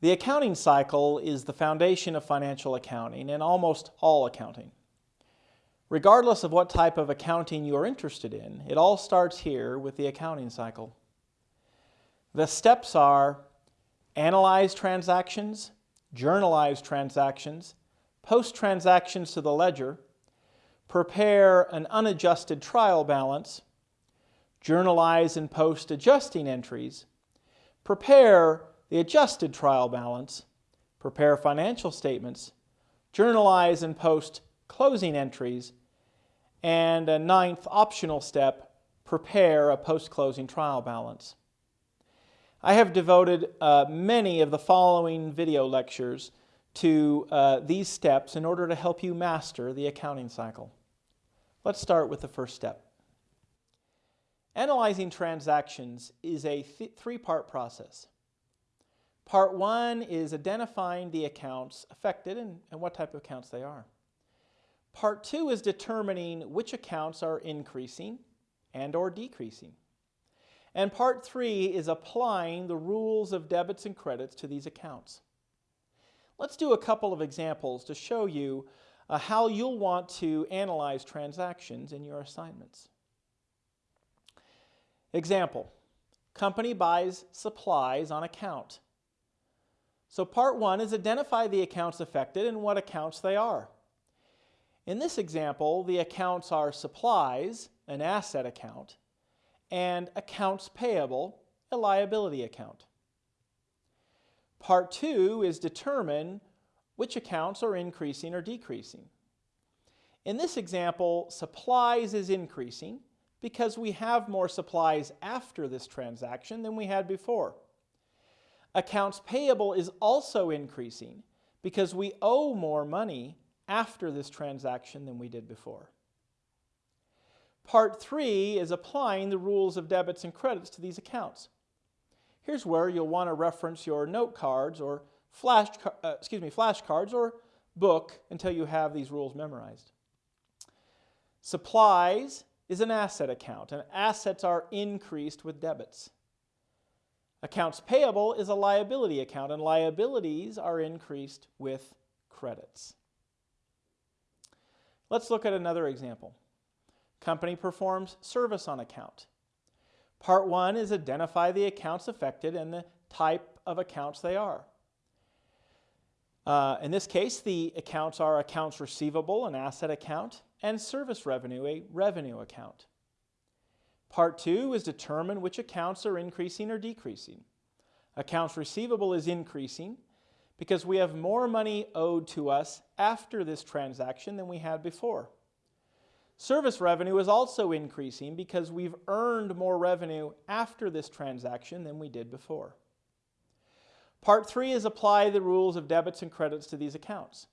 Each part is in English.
The accounting cycle is the foundation of financial accounting and almost all accounting. Regardless of what type of accounting you are interested in, it all starts here with the accounting cycle. The steps are analyze transactions, journalize transactions, post transactions to the ledger, prepare an unadjusted trial balance, journalize and post adjusting entries, prepare the adjusted trial balance, prepare financial statements, journalize and post closing entries, and a ninth optional step, prepare a post-closing trial balance. I have devoted uh, many of the following video lectures to uh, these steps in order to help you master the accounting cycle. Let's start with the first step. Analyzing transactions is a th three-part process. Part one is identifying the accounts affected and, and what type of accounts they are. Part two is determining which accounts are increasing and or decreasing. And part three is applying the rules of debits and credits to these accounts. Let's do a couple of examples to show you uh, how you'll want to analyze transactions in your assignments. Example, company buys supplies on account. So part one is identify the accounts affected and what accounts they are. In this example, the accounts are supplies, an asset account, and accounts payable, a liability account. Part two is determine which accounts are increasing or decreasing. In this example, supplies is increasing because we have more supplies after this transaction than we had before. Accounts payable is also increasing because we owe more money after this transaction than we did before. Part three is applying the rules of debits and credits to these accounts. Here's where you'll want to reference your note cards or flash, uh, excuse me, flashcards or book until you have these rules memorized. Supplies is an asset account, and assets are increased with debits. Accounts payable is a liability account, and liabilities are increased with credits. Let's look at another example. Company performs service on account. Part one is identify the accounts affected and the type of accounts they are. Uh, in this case, the accounts are accounts receivable, an asset account, and service revenue, a revenue account. Part two is determine which accounts are increasing or decreasing. Accounts receivable is increasing because we have more money owed to us after this transaction than we had before. Service revenue is also increasing because we've earned more revenue after this transaction than we did before. Part three is apply the rules of debits and credits to these accounts.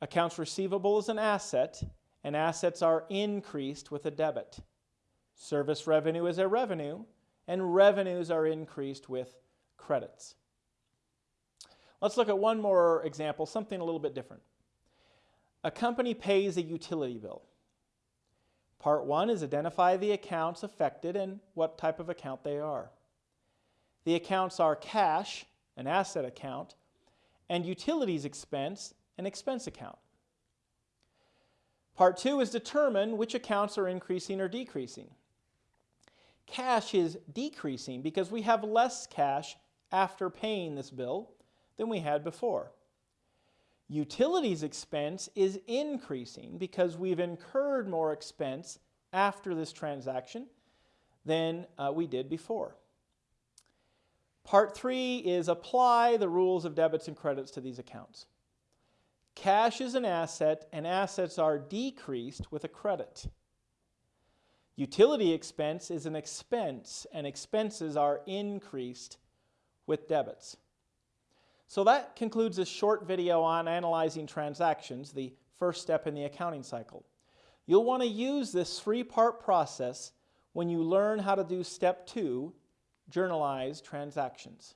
Accounts receivable is an asset, and assets are increased with a debit. Service revenue is a revenue, and revenues are increased with credits. Let's look at one more example, something a little bit different. A company pays a utility bill. Part one is identify the accounts affected and what type of account they are. The accounts are cash, an asset account, and utilities expense, an expense account. Part two is determine which accounts are increasing or decreasing. Cash is decreasing because we have less cash after paying this bill than we had before. Utilities expense is increasing because we've incurred more expense after this transaction than uh, we did before. Part three is apply the rules of debits and credits to these accounts. Cash is an asset and assets are decreased with a credit. Utility expense is an expense and expenses are increased with debits. So that concludes this short video on analyzing transactions, the first step in the accounting cycle. You'll want to use this three-part process when you learn how to do step two, journalize transactions.